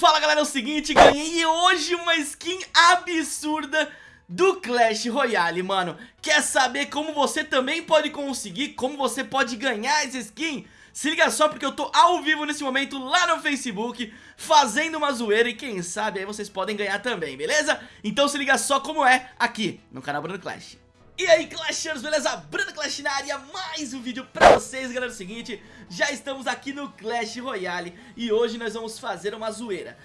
Fala galera, é o seguinte, ganhei hoje uma skin absurda do Clash Royale, mano Quer saber como você também pode conseguir, como você pode ganhar essa skin? Se liga só porque eu tô ao vivo nesse momento lá no Facebook Fazendo uma zoeira e quem sabe aí vocês podem ganhar também, beleza? Então se liga só como é aqui no canal Bruno Clash e aí Clashers, beleza? Bruno Clash na área, mais um vídeo pra vocês, galera, é o seguinte Já estamos aqui no Clash Royale e hoje nós vamos fazer uma zoeira.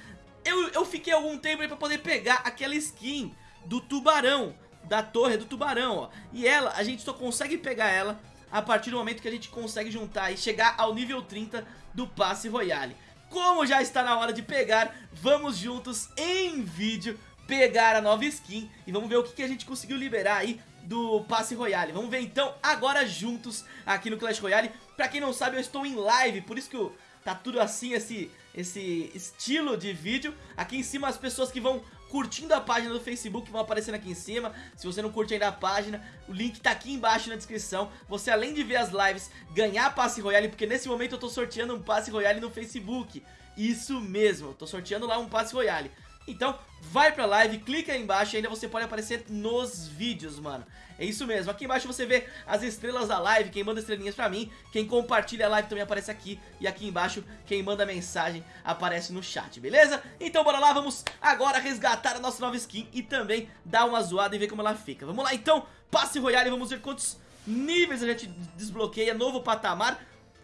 Eu, eu fiquei algum tempo aí pra poder pegar aquela skin do tubarão, da torre do tubarão, ó. E ela, a gente só consegue pegar ela a partir do momento que a gente consegue juntar e chegar ao nível 30 do passe Royale. Como já está na hora de pegar, vamos juntos em vídeo pegar a nova skin e vamos ver o que, que a gente conseguiu liberar aí do Passe Royale. Vamos ver então agora juntos aqui no Clash Royale. Pra quem não sabe, eu estou em live, por isso que eu, tá tudo assim, esse, esse estilo de vídeo. Aqui em cima as pessoas que vão curtindo a página do Facebook vão aparecendo aqui em cima. Se você não curte ainda a página, o link tá aqui embaixo na descrição. Você além de ver as lives, ganhar Passe Royale, porque nesse momento eu tô sorteando um Passe Royale no Facebook. Isso mesmo, tô sorteando lá um Passe Royale. Então, vai pra live, clica aí embaixo e ainda você pode aparecer nos vídeos, mano. É isso mesmo, aqui embaixo você vê as estrelas da live, quem manda estrelinhas pra mim, quem compartilha a live também aparece aqui, e aqui embaixo quem manda mensagem aparece no chat, beleza? Então bora lá, vamos agora resgatar a nossa nova skin e também dar uma zoada e ver como ela fica. Vamos lá então, passe royale, vamos ver quantos níveis a gente desbloqueia, novo patamar.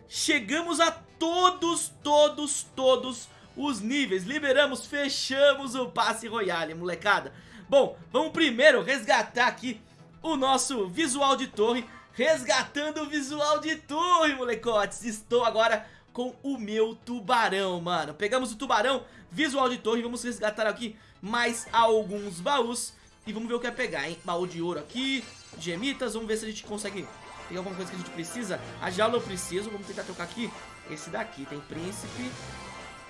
Chegamos a todos, todos, todos os níveis, liberamos, fechamos o passe royale, molecada. Bom, vamos primeiro resgatar aqui o nosso visual de torre. Resgatando o visual de torre, molecotes. Estou agora com o meu tubarão, mano. Pegamos o tubarão, visual de torre. Vamos resgatar aqui mais alguns baús. E vamos ver o que é pegar, hein? Baú de ouro aqui, gemitas. Vamos ver se a gente consegue pegar alguma coisa que a gente precisa. A jaula eu preciso, vamos tentar trocar aqui Esse daqui, tem príncipe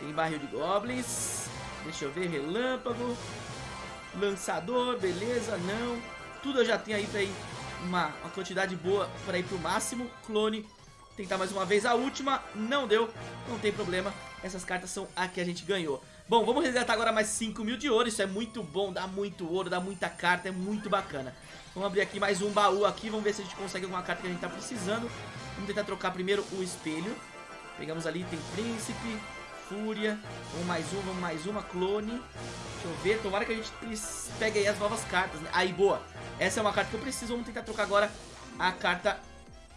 Tem barril de goblins Deixa eu ver, relâmpago Lançador, beleza, não tudo eu já tenho aí pra ir uma, uma quantidade boa pra ir pro máximo. Clone, tentar mais uma vez a última, não deu, não tem problema. Essas cartas são a que a gente ganhou. Bom, vamos resgatar agora mais 5 mil de ouro, isso é muito bom, dá muito ouro, dá muita carta, é muito bacana. Vamos abrir aqui mais um baú aqui, vamos ver se a gente consegue alguma carta que a gente tá precisando. Vamos tentar trocar primeiro o espelho. Pegamos ali, tem príncipe, fúria. Vamos mais um, vamos mais uma, clone. Deixa eu ver, tomara que a gente pegue aí as novas cartas, né? Aí, boa. Essa é uma carta que eu preciso, vamos tentar trocar agora a carta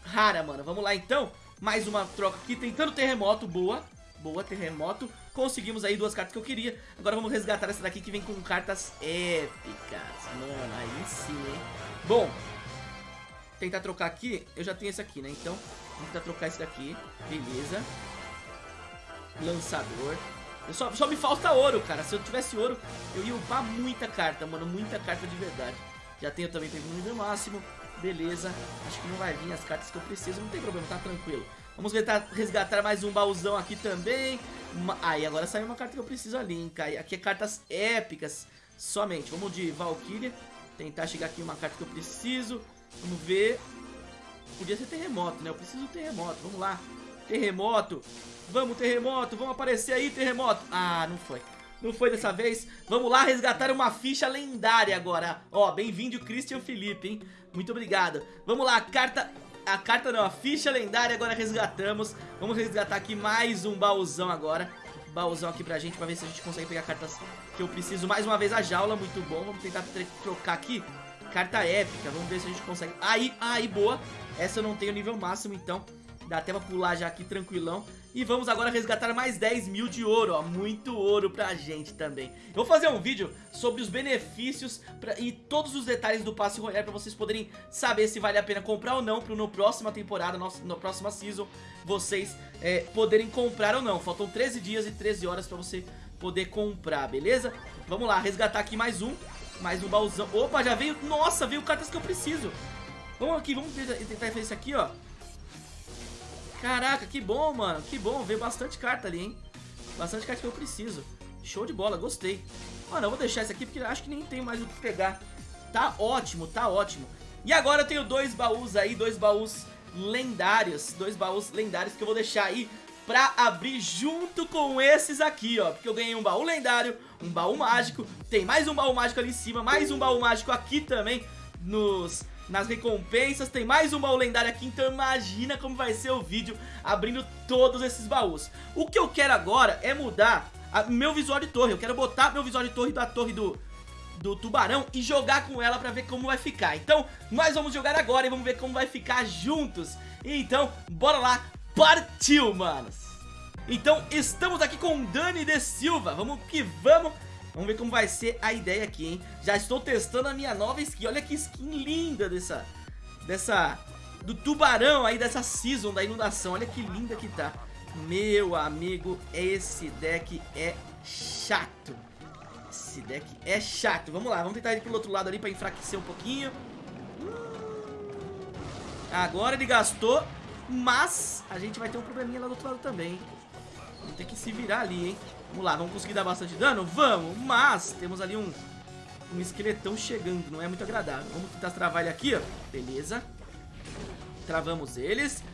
rara, mano. Vamos lá, então. Mais uma troca aqui, tentando terremoto, boa. Boa, terremoto. Conseguimos aí duas cartas que eu queria. Agora vamos resgatar essa daqui que vem com cartas épicas. Mano, aí sim, hein. Bom, tentar trocar aqui. Eu já tenho esse aqui, né? Então, vamos tentar trocar esse daqui. Beleza. Lançador. Só, só me falta ouro, cara. Se eu tivesse ouro, eu ia upar muita carta, mano. Muita carta de verdade. Já tenho também, tem no nível máximo. Beleza. Acho que não vai vir as cartas que eu preciso. Não tem problema, tá tranquilo. Vamos resgatar mais um baúzão aqui também. Aí, ah, agora saiu uma carta que eu preciso ali, hein, cara. Aqui é cartas épicas somente. Vamos de Valkyria. Tentar chegar aqui uma carta que eu preciso. Vamos ver. Podia ser terremoto, né? Eu preciso terremoto. Vamos lá. Terremoto. Vamos, terremoto. Vamos aparecer aí, terremoto. Ah, não foi. Não foi dessa vez. Vamos lá resgatar uma ficha lendária agora. Ó, bem-vindo Christian Felipe, hein? Muito obrigado. Vamos lá, carta... A carta não, a ficha lendária agora resgatamos. Vamos resgatar aqui mais um baúzão agora. Baúzão aqui pra gente, pra ver se a gente consegue pegar cartas que eu preciso. Mais uma vez a jaula, muito bom. Vamos tentar trocar aqui. Carta épica, vamos ver se a gente consegue. Aí, aí, boa. Essa eu não tenho nível máximo, então Dá até pra pular já aqui tranquilão. E vamos agora resgatar mais 10 mil de ouro, ó. Muito ouro pra gente também. Eu vou fazer um vídeo sobre os benefícios pra, E todos os detalhes do passe royale Pra vocês poderem saber se vale a pena comprar ou não Pra no próxima temporada, na próxima season Vocês é, poderem comprar ou não. Faltam 13 dias e 13 horas pra você poder comprar, beleza? Vamos lá, resgatar aqui mais um. Mais um baúzão. Opa, já veio, nossa, veio cartas que eu preciso. Vamos aqui, vamos tentar fazer isso aqui, ó Caraca, que bom, mano. Que bom. Veio bastante carta ali, hein? Bastante carta que eu preciso. Show de bola, gostei. Mano, eu vou deixar esse aqui porque acho que nem tem mais o que pegar. Tá ótimo, tá ótimo. E agora eu tenho dois baús aí, dois baús lendários. Dois baús lendários que eu vou deixar aí pra abrir junto com esses aqui, ó Porque eu ganhei um baú lendário, um baú mágico Tem mais um baú mágico ali em cima, mais um baú mágico aqui também nos, nas recompensas Tem mais um baú lendário aqui, então imagina como vai ser o vídeo abrindo todos esses baús. O que eu quero agora é mudar a, meu visual de torre. Eu quero botar meu visual de torre da torre do, do tubarão e jogar com ela pra ver como vai ficar. Então nós vamos jogar agora e vamos ver como vai ficar juntos. Então bora lá, partiu manos. Então estamos aqui com Dani de Silva. Vamos que vamos Vamos ver como vai ser a ideia aqui, hein? Já estou testando a minha nova skin. Olha que skin linda dessa... Dessa... Do tubarão aí, dessa season da inundação. Olha que linda que tá. Meu amigo, esse deck é chato. Esse deck é chato. Vamos lá, vamos tentar ir pro outro lado ali pra enfraquecer um pouquinho. Agora ele gastou, mas a gente vai ter um probleminha lá do outro lado também. Vamos ter que se virar ali, hein? Vamos lá, vamos conseguir dar bastante dano? Vamos, mas temos ali um, um esqueletão chegando, não é muito agradável. Vamos tentar travar ele aqui, ó. Beleza. Travamos eles.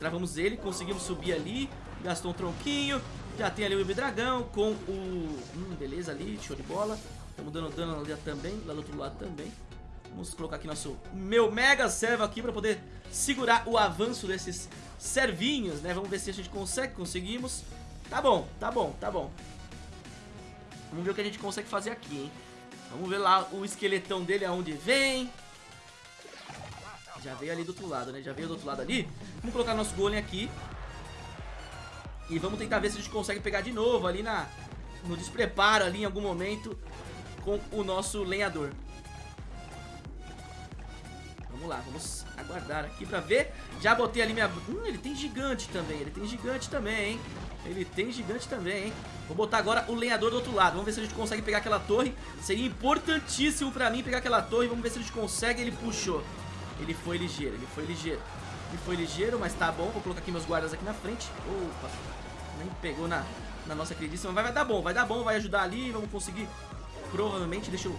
Travamos ele, conseguimos subir ali. Gastou um tronquinho. Já tem ali o dragão com o... Hum, beleza ali, show de bola. Estamos dando dano ali também, lá do outro lado também. Vamos colocar aqui nosso meu mega servo aqui para poder segurar o avanço desses servinhos, né? Vamos ver se a gente consegue, conseguimos. Tá bom, tá bom, tá bom. Vamos ver o que a gente consegue fazer aqui, hein? Vamos ver lá o esqueletão dele aonde vem. Já veio ali do outro lado, né? Já veio do outro lado ali. Vamos colocar nosso golem aqui. E vamos tentar ver se a gente consegue pegar de novo ali na, no despreparo ali em algum momento com o nosso lenhador. Vamos lá, vamos aguardar aqui pra ver. Já botei ali minha... Hum, ele tem gigante também, ele tem gigante também, hein? Ele tem gigante também, hein? Vou botar agora o lenhador do outro lado. Vamos ver se a gente consegue pegar aquela torre. Seria importantíssimo pra mim pegar aquela torre. Vamos ver se a gente consegue. Ele puxou. Ele foi ligeiro, ele foi ligeiro. Ele foi ligeiro, mas tá bom. Vou colocar aqui meus guardas aqui na frente. Opa, nem pegou na, na nossa queridíssima. Vai, vai dar bom, vai dar bom, vai ajudar ali. Vamos conseguir, provavelmente. Deixa eu...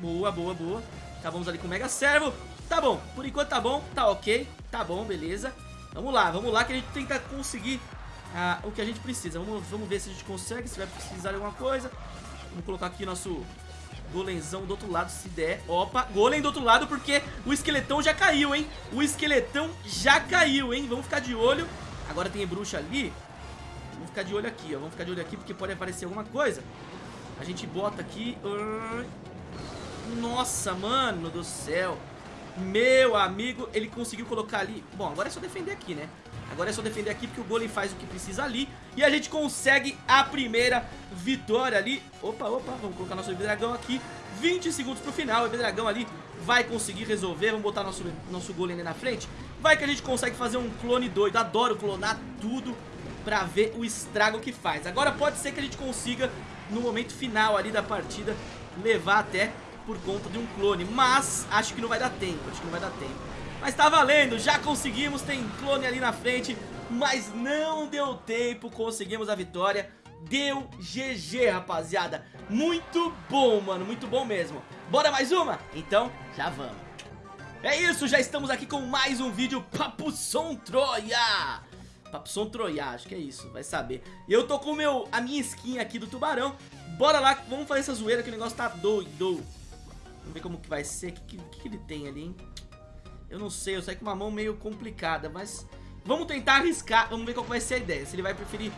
Boa, boa, boa. Acabamos ali com o Mega Servo. Tá bom, por enquanto tá bom, tá ok. Tá bom, beleza. Vamos lá, vamos lá que a gente tenta conseguir ah, o que a gente precisa. Vamos, vamos ver se a gente consegue, se vai precisar de alguma coisa. Vamos colocar aqui nosso golemzão do outro lado, se der. Opa, golem do outro lado porque o esqueletão já caiu, hein? O esqueletão já caiu, hein? Vamos ficar de olho. Agora tem bruxa ali. Vamos ficar de olho aqui, ó. Vamos ficar de olho aqui porque pode aparecer alguma coisa. A gente bota aqui... Nossa, mano do céu. Meu amigo, ele conseguiu colocar ali... Bom, agora é só defender aqui, né? Agora é só defender aqui porque o Golem faz o que precisa ali. E a gente consegue a primeira vitória ali. Opa, opa, vamos colocar nosso dragão aqui. 20 segundos pro final, o dragão ali vai conseguir resolver. Vamos botar nosso, nosso Golem ali na frente. Vai que a gente consegue fazer um clone doido. Adoro clonar tudo pra ver o estrago que faz. Agora pode ser que a gente consiga, no momento final ali da partida Levar até por conta de um clone. Mas acho que não vai dar tempo, acho que não vai dar tempo mas tá valendo, já conseguimos, tem clone ali na frente Mas não deu tempo, conseguimos a vitória. Deu GG, rapaziada. Muito bom, mano, muito bom mesmo. Bora mais uma? Então, já vamos. É isso, já estamos aqui com mais um vídeo Papo Som Troia. Papo Som Troia, acho que é isso, vai saber. Eu tô com meu, a minha skin aqui do tubarão. Bora lá, vamos fazer essa zoeira que o negócio tá doido. Vamos ver como que vai ser, o que, que, que ele tem ali, hein eu não sei, eu saí com uma mão meio complicada, mas vamos tentar arriscar, vamos ver qual vai ser a ideia. Se ele vai preferir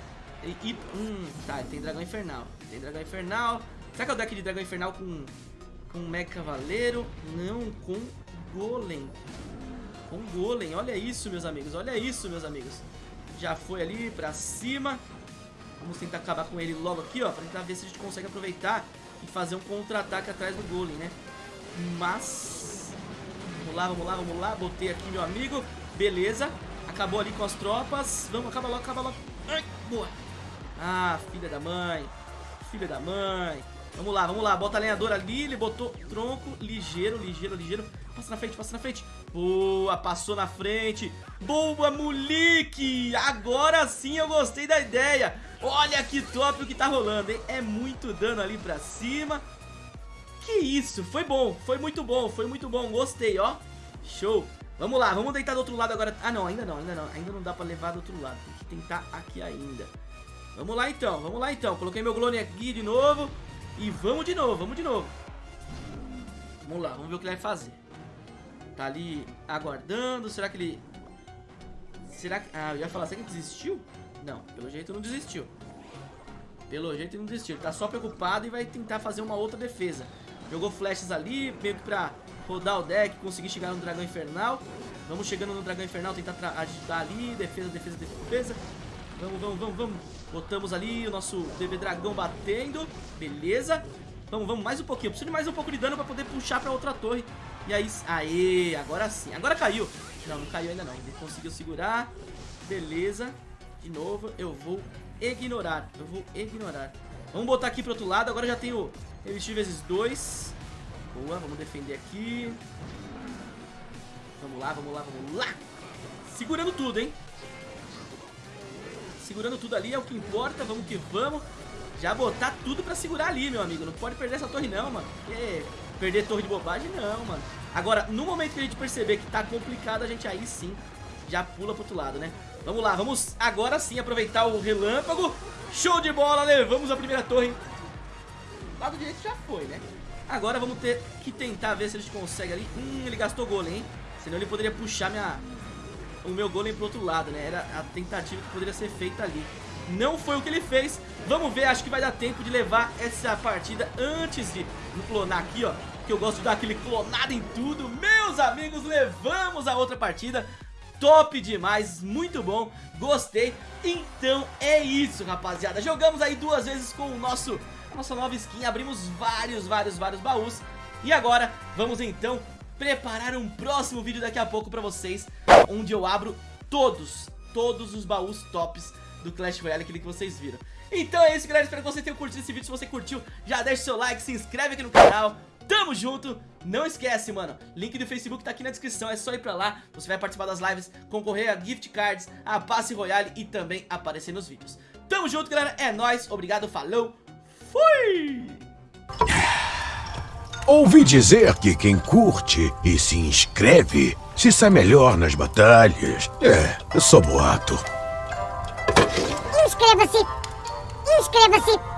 ir... Hum, tá, ele tem dragão infernal. Tem dragão infernal. Será que é o deck de dragão infernal com, com mega cavaleiro? Não, com golem. Com golem, olha isso, meus amigos, olha isso, meus amigos. Já foi ali pra cima. Vamos tentar acabar com ele logo aqui, ó, pra tentar ver se a gente consegue aproveitar e fazer um contra-ataque atrás do golem, né? Mas Vamos lá, vamos lá, vamos lá. Botei aqui meu amigo. Beleza. Acabou ali com as tropas. Vamos, acaba logo, acaba logo. Ai, boa. Ah, filha da mãe. Filha da mãe. Vamos lá, vamos lá. Bota a lenhadora ali. Ele botou tronco ligeiro, ligeiro, ligeiro. Passa na frente, passa na frente. Boa, passou na frente. Boa, moleque. Agora sim eu gostei da ideia. Olha que top o que tá rolando, hein? É muito dano ali pra cima. Que isso, foi bom, foi muito bom, foi muito bom, gostei, ó Show, Vamos lá, vamos deitar do outro lado agora. Ah, não, ainda não, ainda não. Ainda não dá pra levar do outro lado. Tem que tentar aqui ainda. Vamos lá então, vamos lá então. Coloquei meu clone aqui de novo. E vamos de novo, vamos de novo. Vamos lá, vamos ver o que ele vai fazer. Tá ali aguardando. Será que ele... Será que... Ah, eu ia falar, será que ele desistiu? Não, pelo jeito não desistiu. Pelo jeito não desistiu. Ele tá só preocupado e vai tentar fazer uma outra defesa. Jogou flashes ali, meio que pra rodar o deck, conseguir chegar no dragão infernal. Vamos chegando no dragão infernal, tentar ajudar ali. Defesa, defesa, defesa. Vamos, vamos, vamos, vamos. Botamos ali o nosso bebê dragão batendo. Beleza. Vamos, vamos, mais um pouquinho. preciso de mais um pouco de dano pra poder puxar pra outra torre. E aí, aê, agora sim. Agora caiu. Não, não caiu ainda não. Ele conseguiu segurar. Beleza. De novo, eu vou ignorar. Eu vou ignorar. Vamos botar aqui pro outro lado. Agora já tenho resistir vezes dois. Boa, vamos defender aqui. Vamos lá, vamos lá, vamos lá. Segurando tudo, hein? Segurando tudo ali é o que importa. Vamos que vamos. Já botar tudo pra segurar ali, meu amigo. Não pode perder essa torre não, mano. Porque perder torre de bobagem, não, mano. Agora, no momento que a gente perceber que tá complicado, a gente aí sim já pula pro outro lado, né? Vamos lá, vamos agora sim aproveitar o relâmpago. Show de bola, levamos a primeira torre. O lado direito já foi, né? Agora vamos ter que tentar ver se a gente consegue ali. Hum, ele gastou golem, hein? Senão ele poderia puxar minha... o meu golem pro outro lado, né? Era a tentativa que poderia ser feita ali. Não foi o que ele fez. Vamos ver, acho que vai dar tempo de levar essa partida antes de clonar aqui, ó. Que eu gosto de dar aquele clonado em tudo. Meus amigos, levamos a outra partida top demais, muito bom, gostei. Então é isso, rapaziada. Jogamos aí duas vezes com o nosso, nossa nova skin, abrimos vários, vários, vários baús. E agora vamos então preparar um próximo vídeo daqui a pouco pra vocês, onde eu abro todos, todos os baús tops do Clash Royale, aquele que vocês viram. Então é isso, galera. Espero que você tenha curtido esse vídeo. Se você curtiu, já deixa o seu like, se inscreve aqui no canal. Tamo junto! Não esquece, mano, link do Facebook tá aqui na descrição, é só ir pra lá, você vai participar das lives, concorrer a gift cards, a passe royale e também aparecer nos vídeos. Tamo junto, galera, é nóis, obrigado, falou, fui! Ouvi dizer que quem curte e se inscreve se sai melhor nas batalhas. É, só boato. Inscreva-se! Inscreva-se!